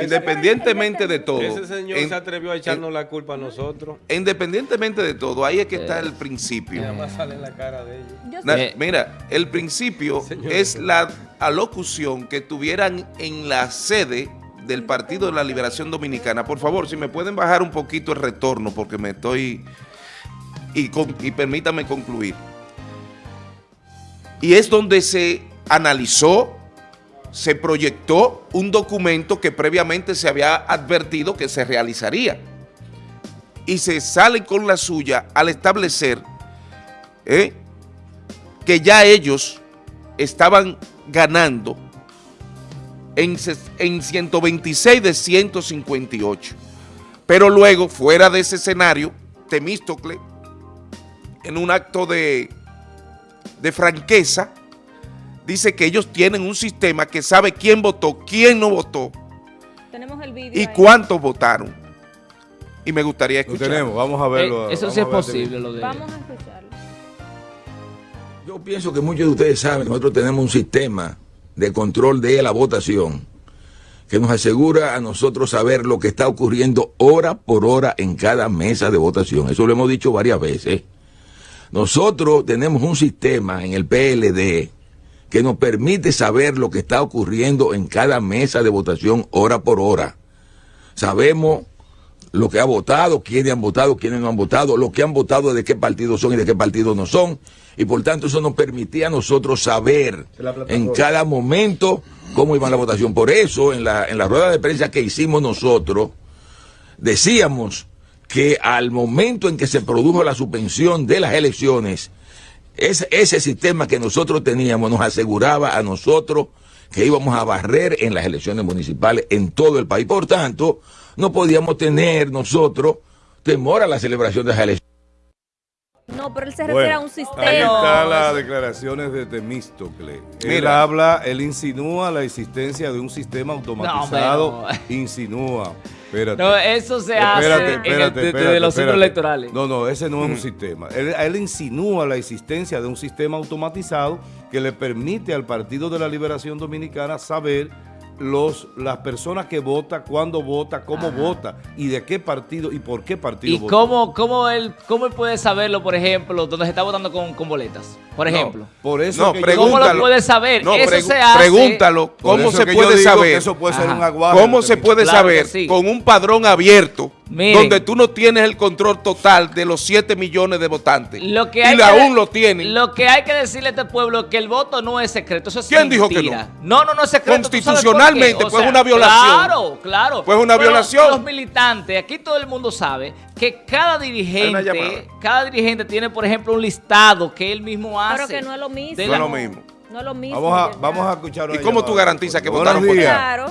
Independientemente de todo. Ese señor en- se atrevió a echarnos en- la culpa a nosotros. Independientemente de todo, ahí es que está el principio. Nada más sale en la cara de ellos. Yo Na- sé- mira, el principio Señor. es la alocución que tuvieran en la sede del Partido de la Liberación Dominicana. Por favor, si me pueden bajar un poquito el retorno porque me estoy... Y, con- y permítame concluir. Y es donde se analizó, se proyectó un documento que previamente se había advertido que se realizaría. Y se sale con la suya al establecer ¿eh? que ya ellos estaban ganando en, en 126 de 158. Pero luego, fuera de ese escenario, Temístocle, en un acto de, de franqueza, dice que ellos tienen un sistema que sabe quién votó, quién no votó tenemos el vídeo y ahí. cuántos votaron. Y me gustaría Lo escuchar. tenemos, vamos a verlo. Eh, eso vamos sí es posible, lo de... Vamos a escucharlo. Yo pienso que muchos de ustedes saben, nosotros tenemos un sistema de control de la votación que nos asegura a nosotros saber lo que está ocurriendo hora por hora en cada mesa de votación. Eso lo hemos dicho varias veces. Nosotros tenemos un sistema en el PLD que nos permite saber lo que está ocurriendo en cada mesa de votación hora por hora. Sabemos lo que ha votado, quiénes han votado, quiénes no han votado, lo que han votado, de qué partido son y de qué partido no son. Y por tanto eso nos permitía a nosotros saber en cada momento cómo iba la votación. Por eso en la, en la rueda de prensa que hicimos nosotros, decíamos que al momento en que se produjo la suspensión de las elecciones, ese, ese sistema que nosotros teníamos nos aseguraba a nosotros que íbamos a barrer en las elecciones municipales en todo el país. Por tanto, no podíamos tener nosotros temor a la celebración de las elecciones. No, pero él se refiere a un Ahí sistema. están las declaraciones de Temístocle. Él Mira. habla, él insinúa la existencia de un sistema automatizado. No, hombre, Insinúa. Espérate. No, eso se Espérate, hace en el- espérate, desde espérate, los centros electorales. No, no, ese no es un sistema. Él, él insinúa la existencia de un sistema automatizado que le permite al Partido de la Liberación Dominicana saber los, las personas que vota, cuándo vota, cómo vota y de qué partido y por qué partido ¿Y vota. cómo, cómo, él, cómo él puede saberlo, por ejemplo, donde se está votando con, con boletas? Por No, ejemplo. por eso No, que yo- ¿Cómo pregúntalo. lo puede saber? No, Eso se hace. Pregúntalo, ¿cómo se puede saber? eso puede ser un aguaje ¿Cómo se puede Claro saber sí. con un padrón abierto Miren. donde tú no tienes el control total de los 7 millones de votantes? Lo que y hay aún que, lo tienen. Lo que hay que decirle a este pueblo es que el voto no es secreto. Eso es ¿Quién dijo que mentira. no? No, no, es secreto. Constitucionalmente, O pues, sea, una violación. Claro, claro. Pues, una Pero violación. Los militantes, aquí todo el mundo sabe que cada dirigente, cada dirigente tiene, por ejemplo, un listado que él mismo hace. Pero que no es lo mismo. de No es lo mismo. No es lo mismo. Vamos a, vamos a escuchar ¿Y cómo tú garantizas que Buenos votaron por ti? días. Claro.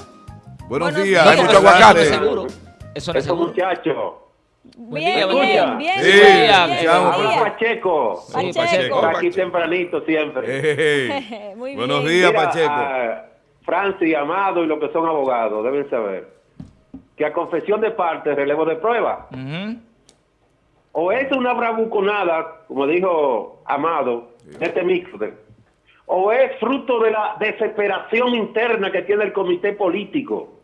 Buenos Buenos días. días. Hay mucho no es aguacate. seguro. Eso no es seguro. Buen Bien, buen bien, día. bien, Sí, bien, bien. Pacheco. Sí, Pacheco. Pacheco. Por aquí tempranito siempre. Muy bien. Buenos días, Mira, Pacheco. a Francis, Amado y los que son abogados deben saber que a confesión de parte, relevo de prueba, o es una bravuconada, como dijo Amado, este mixer, o es fruto de la desesperación interna que tiene el comité político.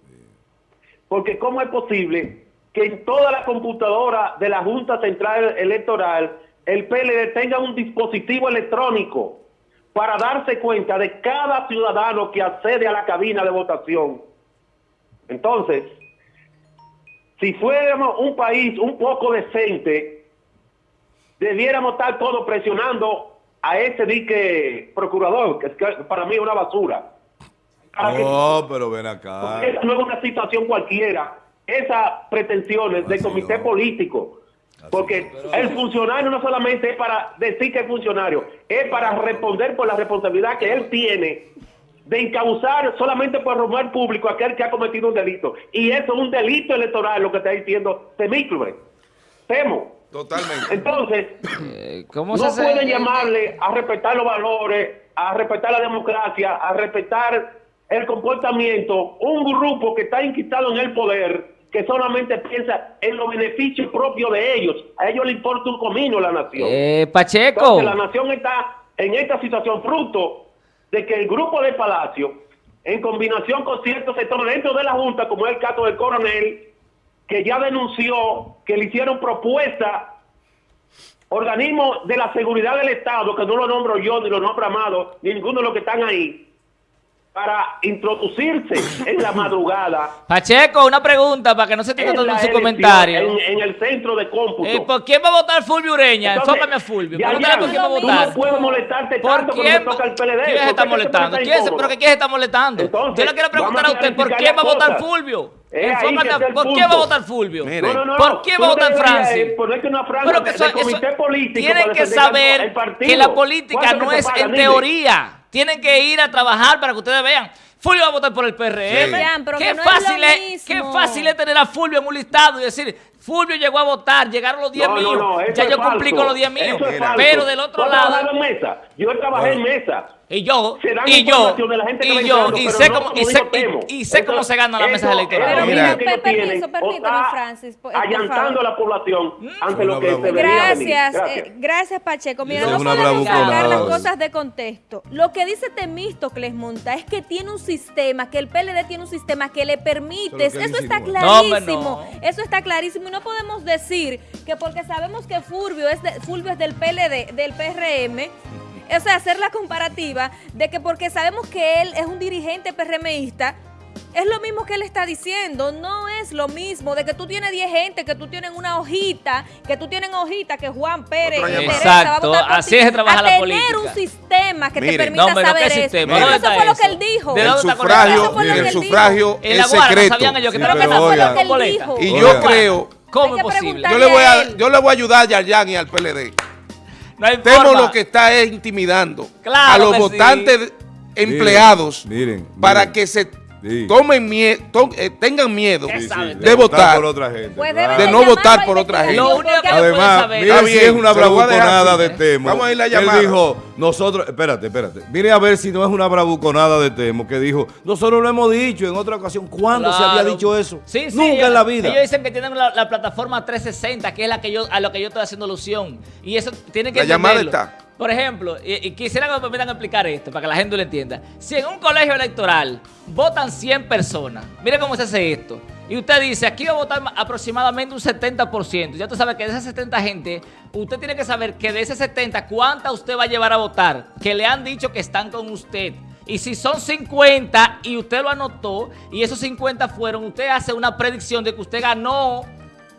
Porque ¿cómo es posible que en toda la computadora de la Junta Central Electoral el PLD tenga un dispositivo electrónico para darse cuenta de cada ciudadano que accede a la cabina de votación? Entonces, si fuéramos un país un poco decente, debiéramos estar todos presionando a ese dique procurador, que para mí es una basura. Que- No, pero ven acá. esa no es una situación cualquiera. Esas pretensiones del Así comité no. político. Porque el funcionario no solamente es para decir que es funcionario, es para responder por la responsabilidad que él tiene de encauzar solamente por robar público a aquel que ha cometido un delito. Y eso es un delito electoral, lo que está diciendo Temíclube. Temo. Totalmente. Entonces, Eh, ¿Cómo no se hace? pueden llamarle a respetar los valores, a respetar la democracia, a respetar el comportamiento, un grupo que está inquistado en el poder, que solamente piensa en los beneficios propios de ellos. A ellos les importa un comino la nación. Eh, Pacheco. Entonces, la nación está en esta situación fruto de que el grupo de Palacio en combinación con ciertos sectores dentro de la Junta, como es el caso del coronel, que ya denunció que le hicieron propuesta organismos de la seguridad del Estado, que no lo nombro yo, ni lo nombro Amado, ni ninguno de los que están ahí, para introducirse en la madrugada Pacheco, una pregunta para que no se tenga en, todo en su comentario. en, en el centro de cómputo. Eh, ¿Por quién va a votar Fulvio Ureña? Enfócame a Fulvio. ya, Pregúntale por quién va a votar. no puedes molestarte ¿Por tanto quién? toca el PLD. ¿Quién se ¿Por qué está te molestando? ¿Quién se? ¿Pero que quién se está molestando? Entonces, Yo le quiero preguntar a usted, a ¿por quién va a votar. Fulvio? A- el ¿Por quién va a votar Fulvio? No, no, no. ¿Por qué va a votar Francis? eh, ponerte una franja Pero que eso- eso- comité político tienen que saber que la política ¿Cuánto no te es en teoría. Tienen que ir a trabajar para que ustedes vean. Fulvio va a votar por el PRM. Sí. Qué, no fácil es, qué fácil es tener a Fulvio en un listado y decir, Fulvio llegó a votar, llegaron los 10 No, míos. no, ya yo cumplí falso. con los 10 míos. Pero del otro ¿Tú has lado- en mesa? Yo trabajé en mesa. Y yo, y yo, información de la gente que va y yo, y sé no cómo, y sé, y, y sé cómo se ganan las mesas eso- electorales. Pero Mira. permiso, permítame, Francis. eh, Allantando a la población ante lo que se venir. Gracias, eh, gracias Pacheco. Mira, no podemos sacar las cosas de contexto. Lo que dice Temístocles Monta es que tiene un sistema, que el PLD tiene un sistema que le permite, Eso está clarísimo, eso está clarísimo y no podemos decir que porque sabemos que Fulvio es, de- Fulvio es del PLD, del PRM, o sea, hacer la comparativa de que porque sabemos que él es un dirigente PRMista, es lo mismo que él está diciendo, no es lo mismo de que tú tienes 10 gente, que tú tienes una hojita, que tú tienes hojita, que Juan Pérez. Teresa va a Exacto, votar por así ti, es que trabaja a la tener política. un sistema que Mire. te permita No, pero ¿qué saber eso. ¿Dónde eso fue lo que él dijo. ¿De El sufragio, Eso fue lo que el él sufragio es no secreto. sabían ellos que Sí, Pero pero eso fue lo que él dijo. Y Oiga. yo creo, ¿Cómo es posible? yo le voy a, yo le voy a ayudar a Yarjan y al PLD. No hay Temo forma. lo que está es intimidando Claro a los sí. votantes empleados miren, para miren. que se Sí. tomen mie- to- eh, tengan miedo de votar. por otra gente. Pues claro. De no votar a por otra gente. Lo único que- Además, miren si es una a bravuconada de ¿eh? Temo. Vamos a ir la Él llamada. dijo, nosotros, espérate, espérate. Mire a ver si no es una bravuconada de Temo, que dijo, nosotros lo hemos dicho en otra ocasión. ¿Cuándo se había dicho eso? Sí, sí, Nunca ellos- en la vida. Ellos dicen que tienen la, la plataforma 360, que es la que yo, a lo que yo estoy haciendo alusión. Y eso tiene que La llamada está. Por ejemplo, y, quisiera que me permitan explicar esto para que la gente lo entienda. Si en un colegio electoral votan 100 personas, mire cómo se hace esto. Y usted dice, aquí va a votar ma- aproximadamente un 70%. Ya usted sabe que de esas 70 gente, usted tiene que saber que de ese 70, ¿cuánta usted va a llevar a votar? Que le han dicho que están con usted. Y si son 50 y usted lo anotó y esos 50 fueron, usted hace una predicción de que usted ganó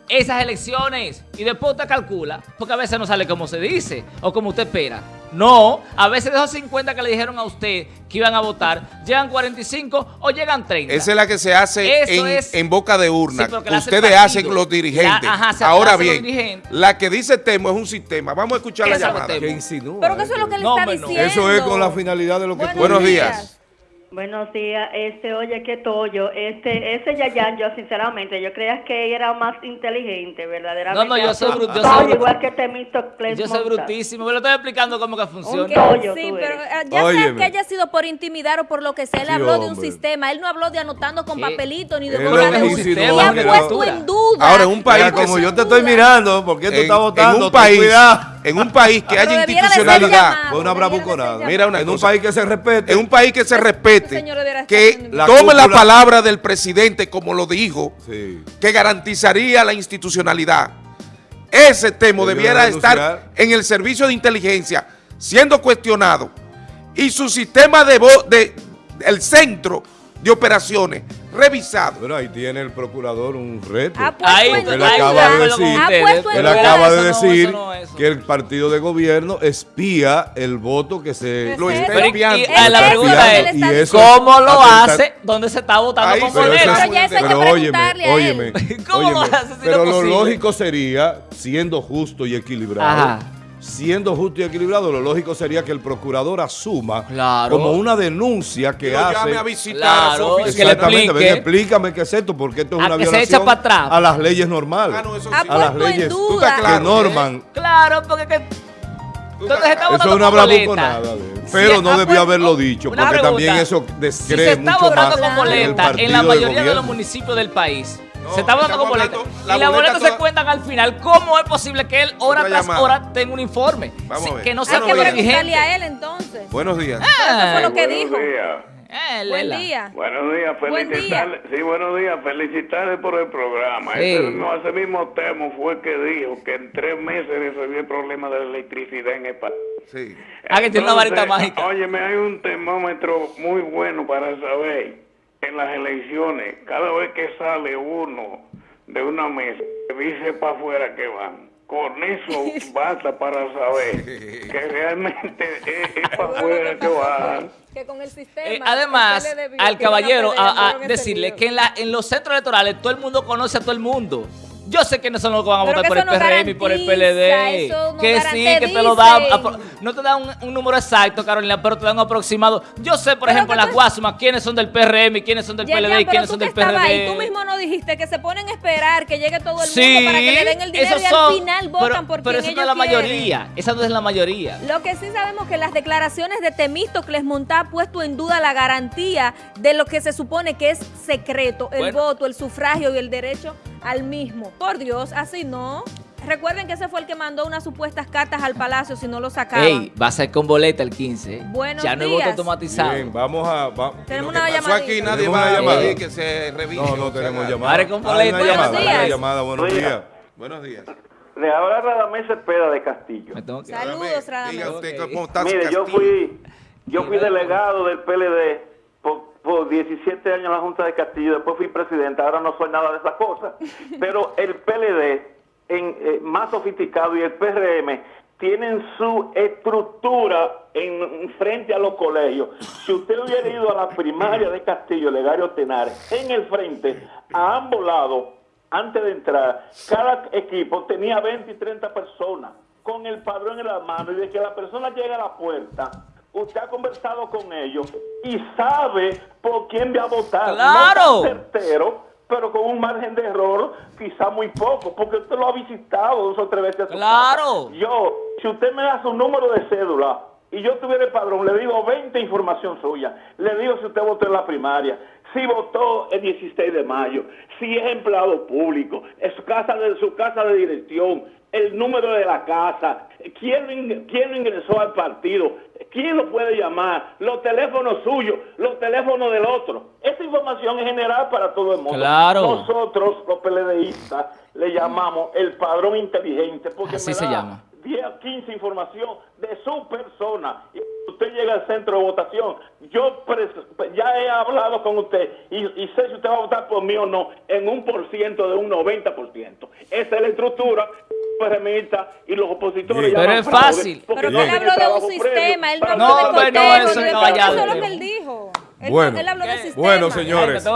esas elecciones y después usted calcula, porque a veces no sale como se dice o como usted espera. No, a veces de esos 50 que le dijeron a usted que iban a votar, llegan 45 o llegan 30. Esa es la que se hace en, es- en boca de urna, Sí, la hace ustedes partido. hacen los dirigentes. La- ajá, se Ahora bien, dirigentes. la que dice Temo es un sistema. Vamos a escuchar la llamada. Que insinúa. Pero que eso es lo que él No, está no. diciendo. Eso es con la finalidad de lo que tú Buenos dices. días. Buenos días, este, oye, que Toyo, este, ese Yayan, yo sinceramente, yo creía que era más inteligente, verdaderamente. No, no, yo soy bru- yo soy igual que Temístocles Yo soy brutísimo, me lo estoy explicando cómo que funciona. Toyo, sí, tú pero eh, ya sea Óyeme. que haya sido por intimidar o por lo que sea, él Sí, habló de un sistema. Él no habló de anotando con ¿Qué? papelito ni de Él con lo nada. que Y ha puesto en duda. Ahora, en un país como yo te estoy mirando, ¿por qué tú en, estás en votando? un Ten país, cuidado. En un país que haya institucionalidad, una bravuconada. Mira una en un país que se respete. en un país que se Ese respete, que La tome la palabra del presidente como lo dijo, Sí. que garantizaría la institucionalidad. Ese tema debiera estar en el servicio de inteligencia siendo cuestionado y su sistema de, de el centro de operaciones revisado. Bueno, ahí tiene el procurador un reto. Ha puesto Ahí, Él duda. acaba de decir- puesto en Él acaba de decir que el partido de gobierno espía el voto que se... Lo Es está. Y- Es la pregunta es. ¿Cómo lo hace? ¿Dónde se está votando Ahí, con pero boleta? eso es- Pero ya eso hay que Pero óyeme, preguntarle a él. óyeme, ¿Cómo óyeme, lo hace si pero lo lógico sería, siendo justo y equilibrado, Ajá. Siendo justo y equilibrado, lo lógico sería que el procurador asuma Claro. como una denuncia que lo llame hace... a visitar Claro, a su es que oficina. le Exactamente, explique. ven, explícame qué es esto, porque esto es A una que se violación echa para atrás. a las leyes normales, Ah, no, eso Ha sí. a las puesto en leyes Tú que claro. norman. Claro, porque que... Entonces está Eso es una bravuconada. Pero Si- no ah, debió pues, haberlo dicho, una porque también eso Si se está mucho votando más con boleta en la mayoría de los municipios del país, No, se está votando con estamos boleta. hablando- y la las boleta boletas se toda- cuentan al final. ¿Cómo es posible que él hora tras llamada. hora tenga un informe? Vamos Sí, a ver. que no Buenos sea que preguntarle a él entonces. Buenos días. Eso fue lo que Buenos dijo. días. Eh, Buen día. Buenos días, Buen felicitarle. Sí, buenos días, felicitarle por el programa. Sí. Ese, mismo, ese mismo tema fue que dijo que en tres meses resolvió el problema de la electricidad en el país. Sí. Ah, que tiene una varita mágica. Óyeme, hay un termómetro muy bueno para saber en las elecciones, cada vez que sale uno de una mesa, dice para afuera que van. Con eso basta para saber que realmente es, es para afuera que van. Que con el sistema. Eh, además, al caballero, a- decirle que en, la, en los centros electorales todo el mundo conoce a todo el mundo. Yo sé que no son los que van a Pero votar por el no PRM y por el PLD. no que sí, que te lo da. No te da un, un número exacto, Carolina, pero te da un aproximado. Yo sé, por Pero ejemplo, en las Guasumas, quiénes son del PRM y quiénes son del PLD y quiénes son del PRD. ahí, tú mismo no dijiste que se ponen a esperar que llegue todo el mundo Sí, para que le den el dinero y al son- final votan pero, por pero esa no es la quieren. mayoría. Esa no es la mayoría. Lo que sí sabemos que las declaraciones de Temístocles Montá ha puesto en duda la garantía de lo que se supone que es secreto, el Bueno. voto, el sufragio y el derecho al mismo. Por Dios, así no. Recuerden que ese fue el que mandó unas supuestas cartas al palacio si no lo sacaban. Ey, va a ser con boleta el 15. ¿eh? Buenos ya no hay voto días. automatizado. Bien, vamos a... va- Tenemos una pasó llamadita. aquí nadie va a llamada. pedir que se revise. No, no tenemos nada. llamada. Madre con hay una boleta. llamada, Buenos una días. llamada, buenos Buenos días. Buenos días. Le habla Radamés Cepeda de Castillo. Me tengo que- Saludos, Radamés. Diga usted Ok. cómo está Mire, yo Castillo. fui, yo fui delegado del PLD por, por 17 años en la Junta de Castillo, después fui presidente, ahora no soy nada de esas cosas. Pero el PLD, en, eh, más sofisticado, y el PRM, tienen su estructura en frente a los colegios. Si usted hubiera ido a la primaria de Castillo, Legario Tenar, en el frente, a ambos lados, antes de entrar, cada equipo tenía 20 y 30 personas con el padrón en la mano y de que la persona llega a la puerta, usted ha conversado con ellos y sabe por quién va a votar. ¡Claro! No certero, pero con un margen de error quizá muy poco, porque usted lo ha visitado dos o tres veces. a su ¡Claro! casa. Yo, si usted me da su número de cédula y yo tuviera el padrón, le digo 20 información suya. Le digo si usted votó en la primaria, si votó el 16 de mayo, si es empleado público, es su casa de su casa de dirección, el número de la casa, quién, quién ingresó al partido, quién lo puede llamar, los teléfonos suyos, los teléfonos del otro. Esta información es general para todo el mundo. Claro. Nosotros, los PLDistas, le llamamos el padrón inteligente porque Así me se da llama. 10 o 15 información de su persona. Y usted llega al centro de votación. Yo ya he hablado con usted y, y sé si usted va a votar por mí o no en un por ciento de un 90%. Esa es la estructura PRMista y los opositores. Llaman Pero es fácil. Pero no que él habló de un sistema, él no habló No, de bueno, conteo, eso de- caballado. Eso es lo que él dijo. Él, Bueno. él habló del Eh, sistema. Bueno, señores.